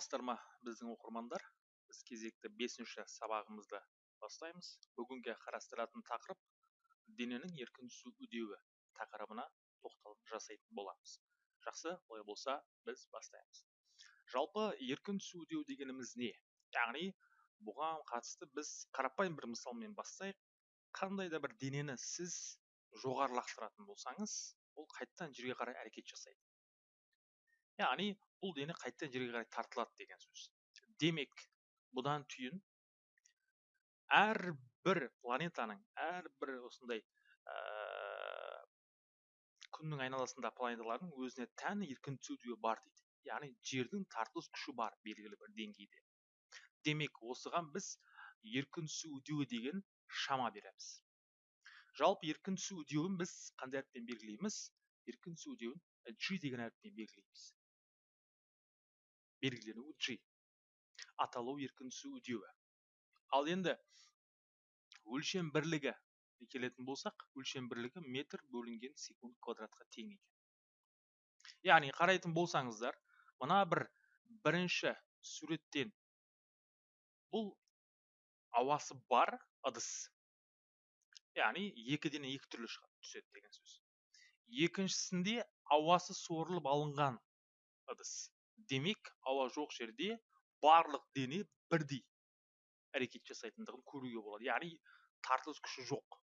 саламатсыздар ма біздің оқырмандар. Біз кезекті бесінші сабағымызды бастаймыз. Бүгінгі қарастыратын тақырып дененің еркін түсу үдеуі тақырыбына тоқталым жасайтын боламыз. Жақсы олай болса біз бастаймыз. Жалпы еркін түсу үдеу дегеніміз не? Яғни бұған қатысты біз қарапайым бір мысалмен бастайық. Қандай да бір денені сіз жоғары лақтыратын болсаңыз ол қайтадан жерге қарай әрекет жасайды. Яғни бұл дене қайтадан жерге қарай тартылады деген сөз. Демек бұдан түйін әрбір планетаның әрбір осындай ә, күннің айналасында планеталардың өзіне тән еркін түсу бар дейді. Яғни жердің тартылыс күші бар белгілі бір деңгейде. Демек осыған біз еркін түсу үдеуі деген шама береміз. Жалпы еркін түсу үдеуін біз қандай әріппен белгілейміз? Еркін түсу үдеуін g деген әріппен белгілейміз. Белгіленуі g аталу еркін түсу үдеуі ал енді өлшем бірлігі. Келетін болсақ өлшем бірлігі метр бөлінген секунд квадратқа тең екен. Яғни қарайтын болсаңыздар мына бір бірінші суреттен бұл ауасы бар ыдыс. Яғни екі дене екі түрлі шығады түседі деген сөз. Екіншісінде ауасы сорылып алынған ыдыс. Демек ауа жоқ жерде барлық дене бірдей әрекет жасайтындығын көруге болады. Яғни тартылыс күші жоқ.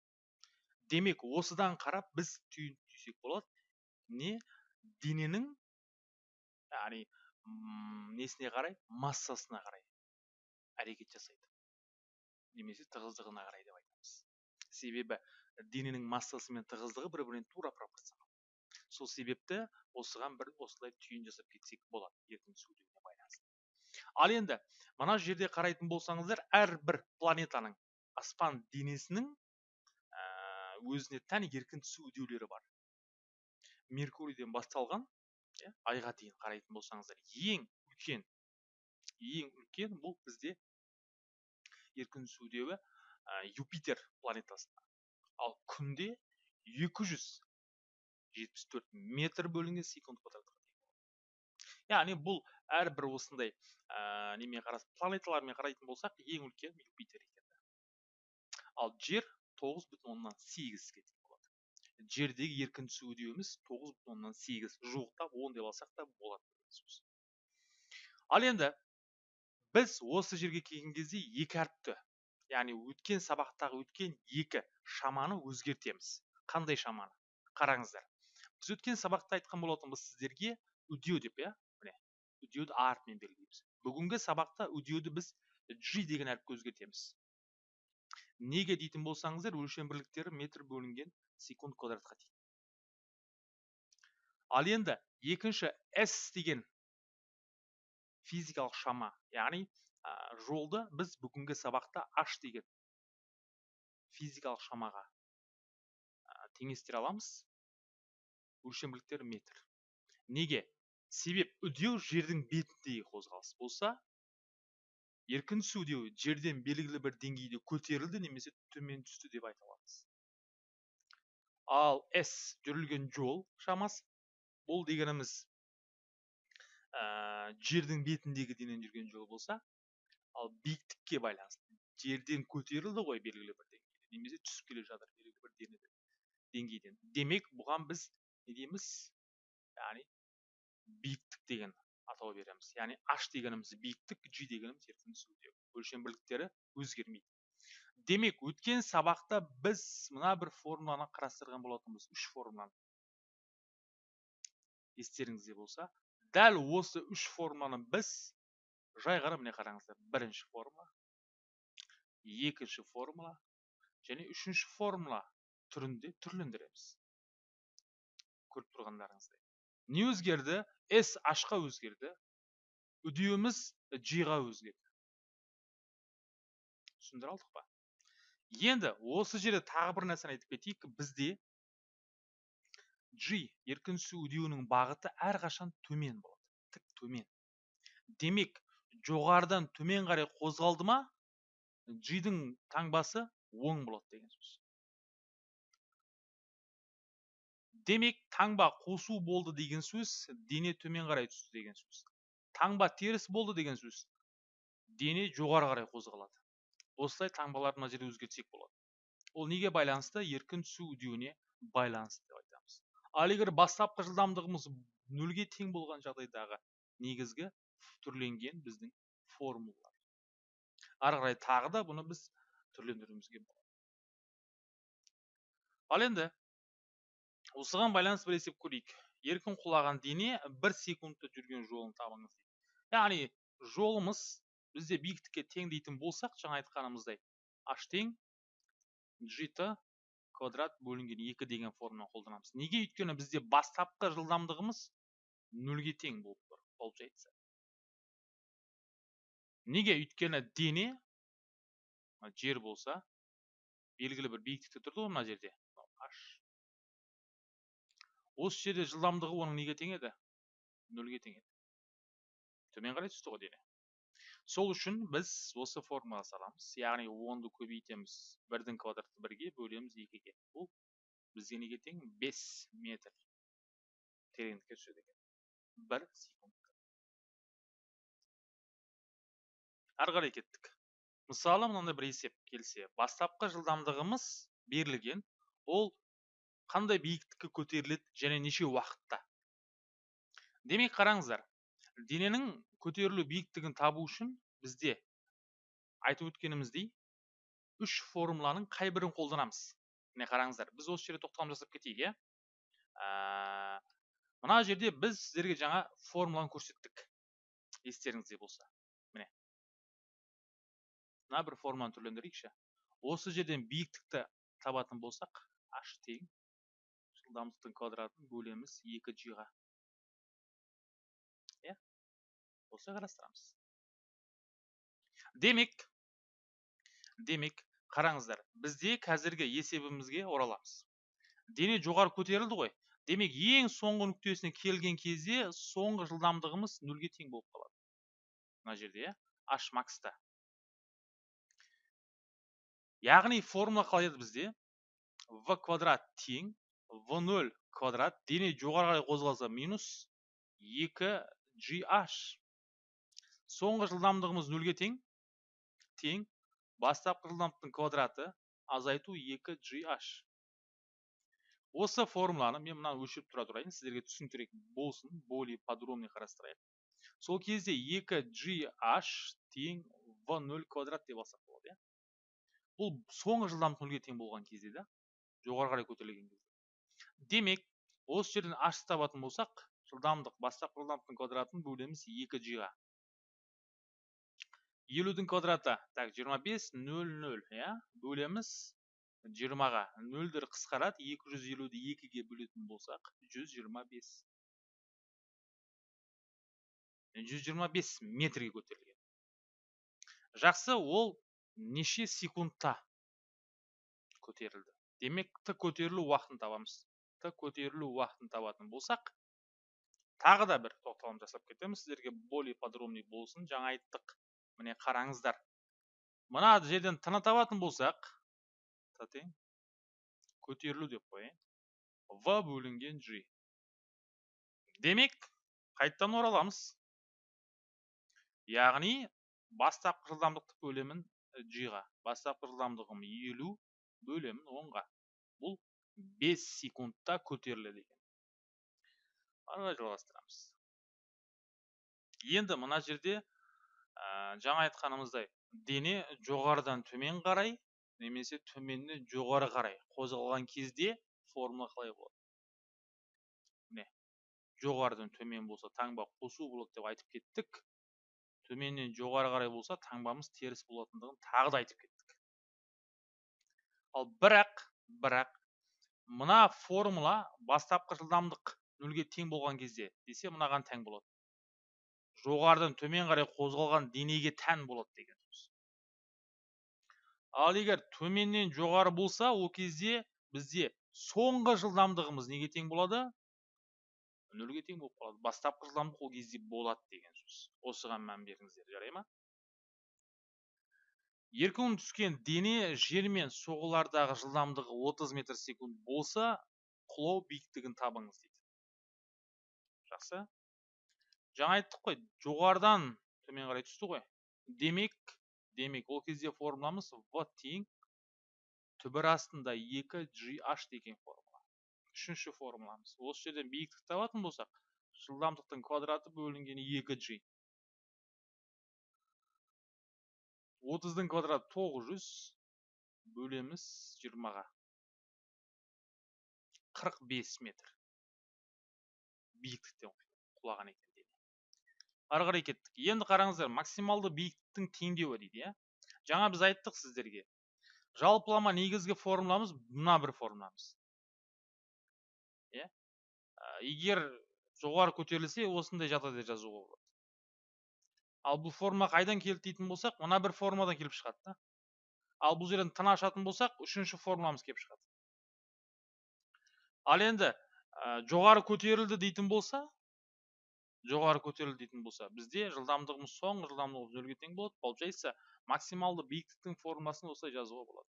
Демек осыдан қарап біз түйін түйсек болады. Не? Дененің яғни несіне қарай? Массасына қарай әрекет жасайды. Немесе тығыздығына қарай деп айтамыз. Себебі дененің массасы мен тығыздығы бір біріне тура пропорционал сол себепті осыған бір осылай түйін жасап кетсек болады еркін сөйлеуіне байланысты. Ал енді мына жерде қарайтын болсаңыздар әрбір планетаның аспан денесінің өзіне тән еркін түсу үдеулері бар. Меркурийден басталған иә айға дейін қарайтын болсаңыздар ең үлкен ең үлкен бұл бізде еркін түсу үдеуі юпитер планетасында. Ал күнде 200 жетпіс төрт метр бөлінген секунд квадратқа яғни бұл әрбір осындай ә, немен қарас планеталармен қарайтын болсақ ең үлкен юпитер екен ал жер тоғыз бүтін оннан сегізге тең болады. Жердегі еркін түсу үдеуіміз тоғыз бүтін оннан сегіз. Жуықтап он деп алсақ та болады сөз. Ал енді біз осы жерге келген кезде екі әріпті яғни өткен сабақтағы өткен екі шаманы өзгертеміз. Қандай шаманы? Қараңыздар. Біз өткен сабақта айтқан болатынбыз сіздерге үдеу деп иә? Міне үдеуді а белгілейміз. Бүгінгі сабақта үдеуді біз g деген әріпке өзгертеміз. Неге дейтін болсаңыздар өлшем бірліктері метр бөлінген секунд квадратқа тең ал енді екінші s деген физикалық шама яғни ә, жолды біз бүгінгі сабақта h деген физикалық шамаға ә, теңестіре аламыз. Өлшемділіктері метр. Неге? Себеп үдеу жердің бетіндегі қозғалыс болса еркін түсу үдеуі жерден белгілі бір деңгейде көтерілді немесе төмен түсті деп айта аламыз. Ал с жүрілген жол шамасы бұл дегеніміз ә, жердің бетіндегі денен жүрген жол болса ал биіктікке байланысты жерден көтерілді ғой белгілі бір деңгейде немесе түсіп келе жатыр белгілі бір деңгейден. Демек бұған біз не дейміз яғни биіктік деген атау береміз яғни h дегеніміз биіктік g дегеніміз еркін түсу өлшем бірліктері өзгермейді демек өткен сабақта біз мына бір формуланы қарастырған болатынбыз үш формуланы естеріңізде болса дәл осы үш формуланы біз жай ғана міне қараңыздар бірінші формула екінші формула және үшінші формула түрінде түрлендіреміз көріп тұрғандарыңыздай. Не өзгерді? С h өзгерді. Үдеуіміз g ға өзгерді. Түсіндіре алдық па? Енді осы жерде тағы бір нәрсені айтып кетейік. Бізде g еркін түсу үдеуінің бағыты әрқашан төмен болады. Тік төмен. Демек жоғарыдан төмен қарай қозғалды ма g дің таңбасы оң болады деген сөз. Демек таңба қосу болды деген сөз дене төмен қарай түсті деген сөз. Таңба теріс болды деген сөз дене жоғары қарай қозғалады. Осылай таңбаларды мына жерде өзгертсек болады. Ол неге байланысты? Еркін түсу үдеуіне байланысты деп айтамыз. Ал егер бастапқы жылдамдығымыз нөлге тең болған жағдайдағы негізгі түрленген біздің формулалар. Ары қарай тағы да бұны біз түрлендіруімізге болады. Ал енді осыған байланысты бір есеп көрейік. Еркін құлаған дене бір секундта жүрген жолын табыңыз яғни жолымыз бізде биіктікке тең дейтін болсақ жаңа айтқанымыздай h тең gt квадрат бөлінген екі деген формуланы қолданамыз. Неге? Өйткені бізде бастапқы жылдамдығымыз нөлге тең болып тұр получается. Неге? Өйткені дене жер болса белгілі бір биіктікте тұрды ғой мына жерде. H. осы жерде жылдамдығы оның неге тең еді? Нөлге тең еді. Төмен қарай түсті ғой дене сол үшін біз осы формулаға саламыз. Яғни онды көбейтеміз бірдің квадраты бірге бөлеміз екіге. Бұл бізге неге тең? Бес метр тереңдікке түседі екен. Бір секунд ары қарай кеттік. Мысалы мынандай бір есеп келсе бастапқы жылдамдығымыз берілген. Ол қандай биіктікке көтеріледі және неше уақытта? Демек қараңыздар дененің көтерілу биіктігін табу үшін бізде айтып өткеніміздей үш формуланың қай бірін қолданамыз? міне қараңыздар біз осы жерде тоқталым жасап кетейік иә? Ә, мына жерде біз сіздерге жаңа формуланы көрсеттік естеріңізде болса. Міне. Мына бір формуланы түрлендірейікші. Осы жерден биіктікті табатын болсақ h тең жылдамдықтың квадратын бөлеміз екі g-ға иә осылай қарастырамыз. Демек демек қараңыздар бізде қазіргі есебімізге ораламыз. Дене жоғары көтерілді ғой. Демек ең соңғы нүктесіне келген кезде соңғы жылдамдығымыз нөлге тең болып қалады. Мына жерде иә h макста яғни формула қалай еді бізде? В квадрат тең в нөл квадрат дене жоғары қарай қозғалса минус екі gh соңғы жылдамдығымыз нөлге тең. Тең. Бастапқы жылдамдықтың квадраты азайту екі gh осы формуланы мен мынаны өлшеп тұра тұрайын сіздерге түсініктірек болсын более подробный қарастырайық. Сол кезде екі gh тең в нөл квадрат деп алсақ болады иә? Бұл соңғы жылдамдық нөлге тең болған кезде да жоғары қарай көтерілген кезде демек осы жерден h табатын болсақ жылдамдық бастапқы жылдамдықтың квадратын бөлеміз екі g-ға. Елудің квадраты так жиырма бес нөл нөл иә? Бөлеміз жиырмаға. Нөлдер қысқарады екі жүз елуді екіге бөлетін болсақ жүз жиырма бес. Жүз жиырма бес метрге көтерілген. Жақсы ол неше секундта көтерілді? Демек т көтерілу уақытын табамыз. Көтерілу уақытын табатын болсақ тағы да бір тоқталым жасап кетеміз сіздерге более подробный болсын. Жаңа айттық. Міне қараңыздар. Мына жерден т табатын болсақ тең көтерілу деп қояйын. В бөлінген g демек қайтадан ораламыз. Яғни бастапқы жылдамдықты бөлемін g ға бастапқы жылдамдығым елу бөлемін онға. Бұл бес секундта көтеріледі екен. Ары жалғастырамыз. Енді мына жерде ә, жаңа айтқанымыздай дене жоғарыдан төмен қарай немесе төменнен жоғары қарай қозғалған кезде формула қалай болады? міне жоғарыдан төмен болса таңба қосу болады деп айтып кеттік. Төменнен жоғары қарай болса таңбамыз теріс болатындығын тағы да айтып кеттік. Ал бірақ бірақ мына формула бастапқы жылдамдық нөлге тең болған кезде десе мынаған тең болады. Жоғарыдан төмен қарай қозғалған денеге тән болады деген сөз. Ал егер төменнен жоғары болса ол кезде бізде соңғы жылдамдығымыз неге тең болады? Нөлге тең болып қалады. Бастапқы жылдамдық ол кезде болады деген сөз. Осыған мән беріңіздер жарай ма? Еркін түскен дене жермен соғылардағы жылдамдығы 30 метр секунд болса құлау биіктігін табыңыз дейді. Жақсы. Жаңа айттық қой жоғарыдан төмен қарай түсті ғой. Демек демек ол кезде формуламыз в тең түбір астында 2 gh деген формула. Үшінші формуламыз. Осы жерден биіктікті табатын болсақ жылдамдықтың квадраты бөлінген 2g отыздың квадраты тоғыз жүз бөлеміз жиырмаға. Қырық бес метр. Биіктіктен құлаған екен дене ары қарай кеттік. Енді қараңыздар максималды биіктіктің теңдеуі дейді иә? Жаңа біз айттық сіздерге. Жалпылама негізгі формуламыз мына бір формуламыз. Иә? Егер жоғары көтерілсе осындай жағдайда жазуға болады ал бұл форма қайдан келді дейтін болсақ мына бір формадан келіп шығады да. Ал бұл жерден тына ашатын болсақ үшінші формуламыз келіп шығады. Ал енді жоғары көтерілді дейтін болса жоғары көтерілді дейтін болса бізде жылдамдығымыз соңғы жылдамдығымыз нөлге тең болады получается максималды биіктіктің формуласын осылай жазуға болады.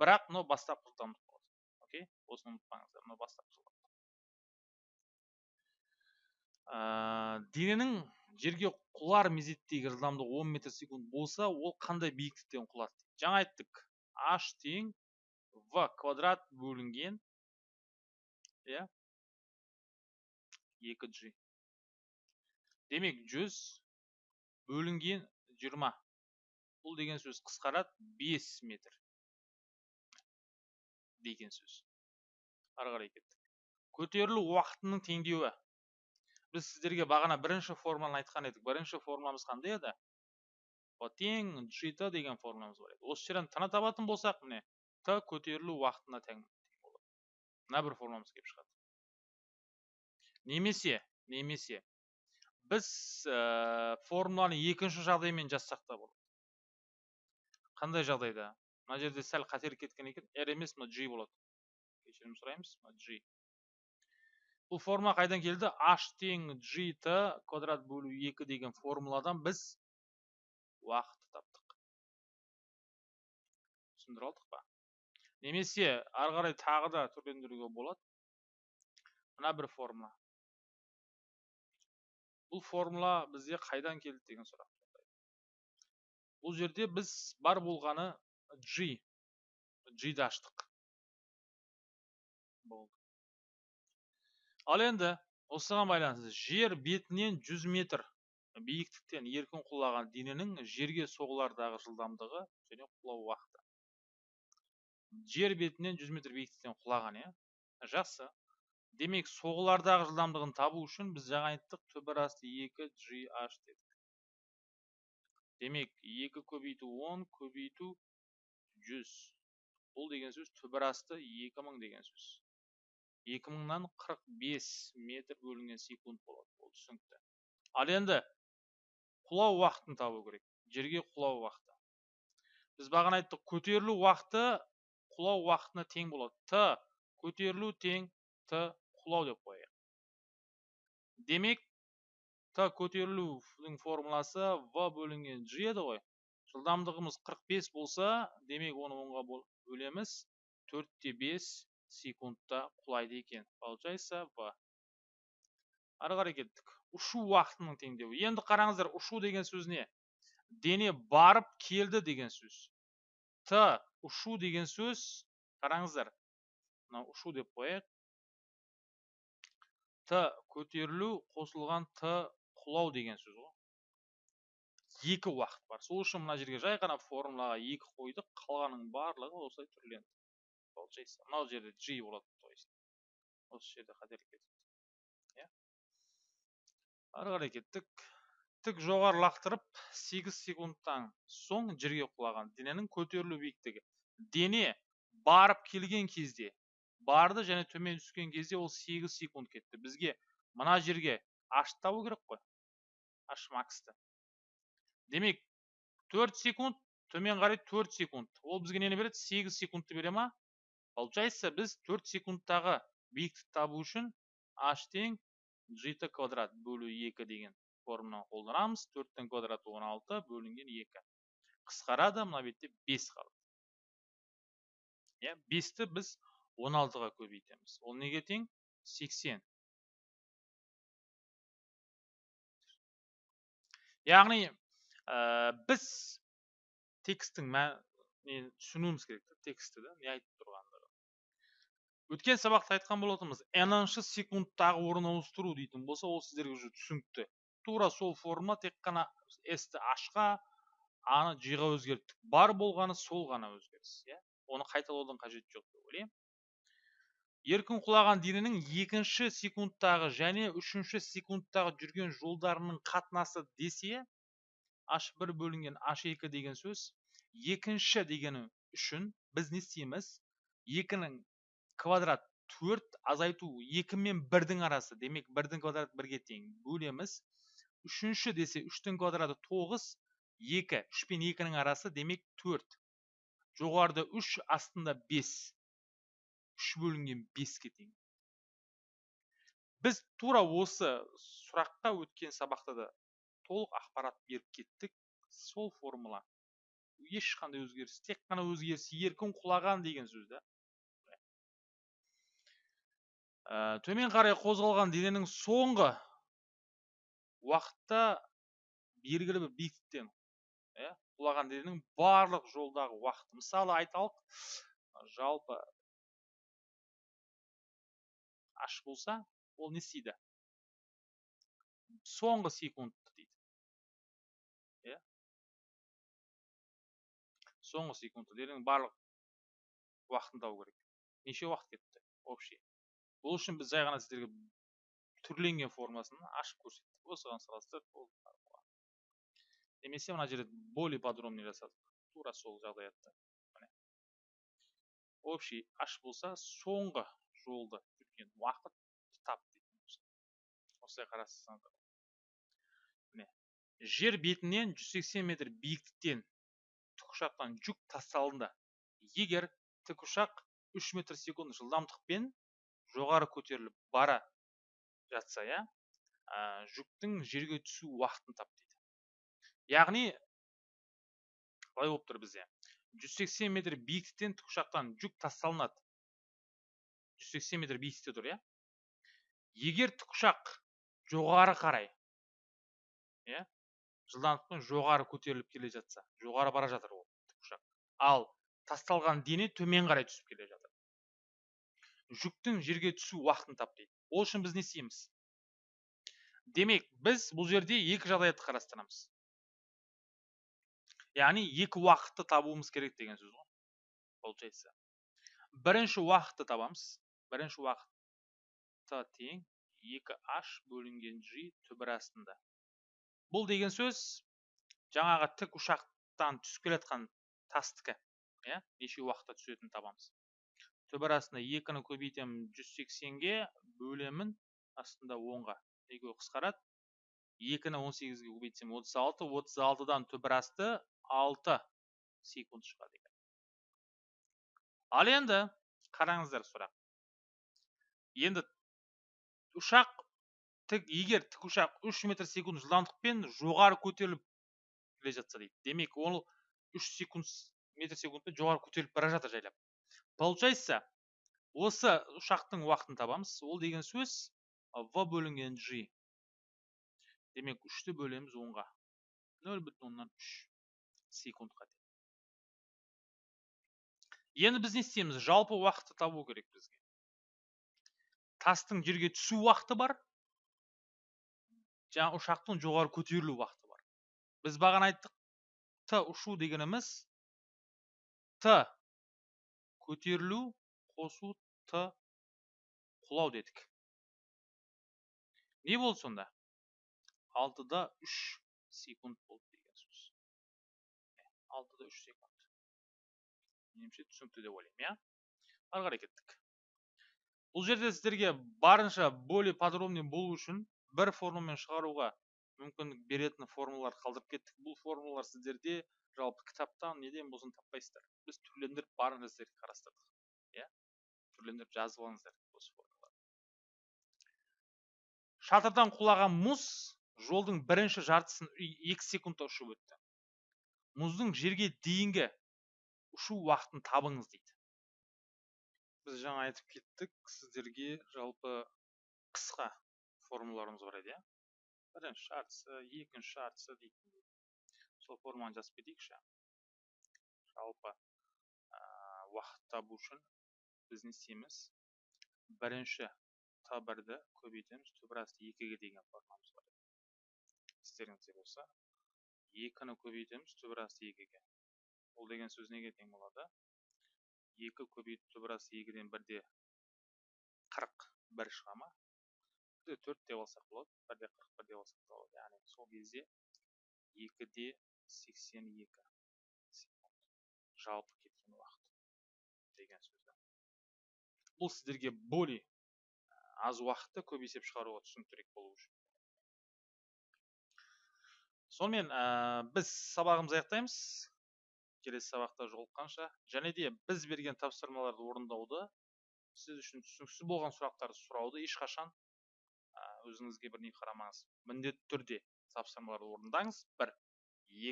Бірақ мынау бастапқы жылдамдық болады окей? Осыны ұмытпаңыздар мынау бастапқы жылдамдық. Дененің жерге құлар мезеттегі жылдамдығы 10 метр секунд болса ол қандай биіктіктен құлады жаңа айттық. H тең v квадрат бөлінген иә 2g демек 100 бөлінген 20 бұл деген сөз қысқарады 5 метр деген сөз. Ары қарай кеттік. Көтерілу уақытының теңдеуі. Біз сіздерге бағана бірінші формуланы айтқан едік. Бірінші формуламыз қандай еді? Тең g t деген формуламыз бар еді. Осы жерден тына табатын болсақ міне т көтерілу уақытына тең болады. Мына бір формуламыз келіп шығады. Немесе немесе біз ә, формуланы екінші жағдаймен жазсақ та болады. Қандай жағдайда? Мына жерде сәл қателік кеткен екен. R емес мына g болады. Кешірім сұраймыз. Мына g. бұл форма қайдан келді h тең gt квадрат бөлу 2 деген формуладан біз уақытты таптық түсіндіре алдық па немесе ары қарай тағы да түрлендіруге болады мына бір формула бұл формула бізде қайдан келді деген сұрақ бұл жерде біз бар болғаны g. G-ді аштық болды ал енді осыған байланысты жер бетінен 100 метр биіктіктен еркін құлаған дененің жерге соғылардағы жылдамдығы және құлау уақыты. Жер бетінен 100 метр биіктіктен құлаған иә? Жақсы. Демек соғылардағы жылдамдығын табу үшін біз жаңа айттық түбір асты 2 gh дедік. Демек 2 көбейту 10 көбейту 100 бұл деген сөз түбір асты 2000 деген сөз. Екі мыңнан қырық бес метр бөлінген секунд болады ол түсінікті. Ал енді құлау уақытын табу керек жерге құлау уақыты. Біз бағана айттық көтерілу уақыты құлау уақытына тең болады. Т көтерілу тең т құлау деп қояйық. Демек т көтерілудің формуласы в бөлінген g еді ғой. Жылдамдығымыз 45 болса демек оны онға бөлеміз. Төртте бес секундта құлайды екен. Получается в ары қарай кеттік. Ұшу уақытының теңдеуі. Енді қараңыздар ұшу деген сөз не? Дене барып келді деген сөз. Т ұшу деген сөз. Қараңыздар мына ұшу деп қояйық. Т көтерілу қосылған т құлау деген сөз ғой. Екі уақыт бар. Сол үшін мына жерге жай ғана формулаға екі қойдық. Қалғанның барлығы осылай түрленді. Получается мынау жерде g болады то есть осы жерде қателік кетіпті иә ары қарай кеттік тік жоғары лақтырып 8 секундтан соң жерге құлаған. Дененің көтерілу биіктігі. Дене барып келген кезде барды және төмен түскен кезде ол 8 секунд кетті. Бізге мына жерге h табу керек қой. H максты. Демек 4 секунд төмен қарай 4 секунд. Ол бізге нені береді? 8 секундты бере ма? Получается біз 4 секундтағы биіктікті табу үшін h тең gt квадрат бөлу 2 деген формуланы қолданамыз. 4-тің квадраты 16 бөлінген 2 қысқарады мына бетте 5 қалады иә 5-ті біз 16-ға көбейтеміз. Ол неге тең? 80 яғни ә, біз тексттің мән нені түсінуіміз керек та текстті да не айтып тұрғандығын өткен сабақта айтқан болатынбыз ныншы секундтағы орын ауыстыру дейтін болса ол сіздерге уже түсінікті. Тура сол формула тек қана с-ті h-ға аны g-ға өзгерттік. Бар болғаны сол ғана өзгеріс иә? Оны қайталаудың қажеті жоқ деп ойлаймын. Еркін құлаған дененің екінші секундтағы және үшінші секундтағы жүрген жолдарының қатынасы десе h1 бөлінген h2 деген сөз екінші дегені үшін біз не істейміз? Екінің квадрат төрт азайту екі мен бірдің арасы. Демек бірдің квадраты бірге тең бөлеміз. Үшінші десе үштің квадраты тоғыз екі. Үш пен екінің арасы демек төрт. Жоғарыда үш астында бес. Үш бөлінген беске тең. Біз тура осы сұраққа өткен сабақта да толық ақпарат беріп кеттік. Сол формула. Ешқандай өзгеріс тек қана өзгеріс еркін құлаған деген сөз да. Ә, төмен қарай қозғалған дененің соңғы уақытта белгілі бір биіктіктен иә құлаған дененің барлық жолдағы уақыты. Мысалы айталық жалпы аш болса ол не істейді? Соңғы секундты дейді. Иә. Соңғы секундты. Дененің барлық уақытын табу керек. Неше уақыт кетті? Общий бұл үшін біз жай ғана сіздерге түрленген формасын ашып көрсеттік. Осыған салыстырып немесе мына жерде более подробный жасадық. Тура сол жағдаятта міне. Общий аш болса соңғы жолды жүрген уақыт тап осылай қарастырсаңыздар міне. Жер бетінен 180 метр биіктіктен тікұшақтан жүк тасталынды. Егер тікұшақ 3 метр секунд жылдамдықпен жоғары көтеріліп бара жатса иә жүктің жерге түсу уақытын тап дейді. Яғни былай болып тұр бізде? 180 метр биіктіктен тікұшақтан жүк тасталынады. 180 метр биіктікте тұр иә. Егер тікұшақ жоғары қарай иә жылдамдықпен жоғары көтеріліп келе жатса жоғары бара жатыр ол тікұшақ. Ал тасталған дене төмен қарай түсіп келе жатыр. Жүктің жерге түсу уақытын тап дейді ол үшін біз не істейміз? Демек біз бұл жерде екі жағдаятты қарастырамыз. Яғни екі уақытты табуымыз керек деген сөз ғой получается. Бірінші уақытты табамыз. Бірінші уақытта тең 2h бөлінген g түбір астында. Бұл деген сөз жаңағы тік ұшақтан түсіп келе жатқан тастікі иә? неше уақытта түсетінін табамыз. Түбір астында екіні көбейтемін 180-ге бөлемін астында 10-ға екеуі қысқарады? Екіні 18-ге көбейтсем 36 36-дан түбір асты 6 секунд шығады екен. Ал енді қараңыздар сұрақ. Енді ұшақ тік егер тікұшақ үш метр секунд жылдамдықпен жоғары көтеріліп келе жатса дейді. Демек ол үш секунд метр секундпен жоғары көтеріліп бара жатыр жайлап. Получается осы ұшақтың уақытын табамыз. Ол деген сөз в бөлінген g. Демек үшті бөлеміз онға. нөл бүтін оннан үш секундқа енді біз не істейміз? Жалпы уақытты табу керек бізге. Тастың жерге түсу уақыты бар. Жаңа ұшақтың жоғары көтерілу уақыты бар. Біз бағана айттық. Т ұшу дегеніміз т көтерілу қосу т құлау дедік. Не болды сонда? алтыда үш секунд болды деген сөз. Алтыда үш секунд. Меніңше түсінікті деп ойлаймын иә? Ары қарай кеттік. Бұл жерде сіздерге барынша более подробный болу үшін бір формуламен шығаруға мүмкіндік беретін формулалар қалдырып кеттік. Бұл формулалар сіздерде жалпы кітаптан неден болсын таппайсыздар? Біз түрлендіріп барынша сіздерге қарастырдық иә? Түрлендіріп жазып алыңыздар осы формулаларды шатырдан құлаған мұз жолдың бірінші жартысын екі секундта ұшып өтті. Мұздың жерге дейінгі ұшу уақытын табыңыз дейді. Біз жаңа айтып кеттік сіздерге жалпы қысқа формулаларымыз бар еді иә? Бірінші жартысы екінші жартысы дейтін сол форманы жазып кетейікші жалпы ә, уақыт табу үшін біз не істейміз бірінші т бірді көбейтеміз түбір асты екіге деген формамыз бар естеріңізде болса екіні көбейтеміз түбір асты екіге ол деген сөз неге тең болады екі көбейтіп түбір асты екіден бірде қырық бір шыға ма бірде төрт деп алсақ болады бірде қырық бір деп алсақ болады яғни сол кезде екіде сексен екі жалпы кеткен уақыт деген сөз бұл сіздерге более аз уақытты көп есеп шығаруға түсініктірек болу үшін сонымен ә, біз сабағымызды аяқтаймыз келесі сабақта жолыққанша және де біз берген тапсырмаларды орындауды сіз үшін түсініксіз болған сұрақтарды сұрауды ешқашан өзіңізге бір не қарамаңыз. Міндетті түрде тапсырмаларды орындаңыз. Бір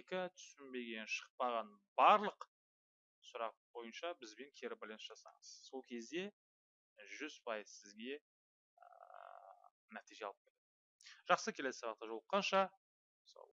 екі түсінбеген шықпаған барлық сұрақ бойынша бізбен кері байланыс жасаңыз. Сол кезде жүз пайыз сізге ә, нәтиже алып келеді. Жақсы келесі сабақта жолыққанша. Сау